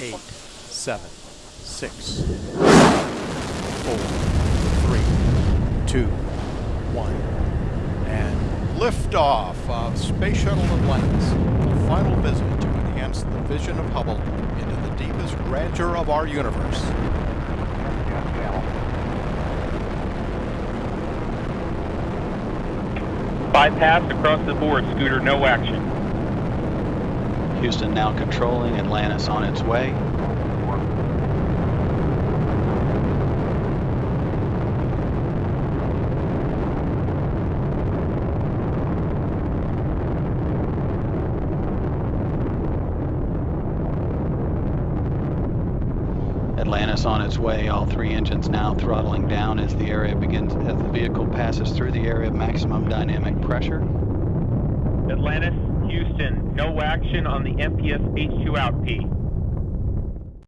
eight, seven, six, four, three, two, one, and liftoff of Space Shuttle Atlantis. A final visit to enhance the vision of Hubble into the deepest grandeur of our universe. Bypass across the board, Scooter, no action. Houston now controlling, Atlantis on its way. Atlantis on its way, all three engines now throttling down as the area begins, as the vehicle passes through the area of maximum dynamic pressure. Atlantis, Houston, no action on the MPS H2 out P.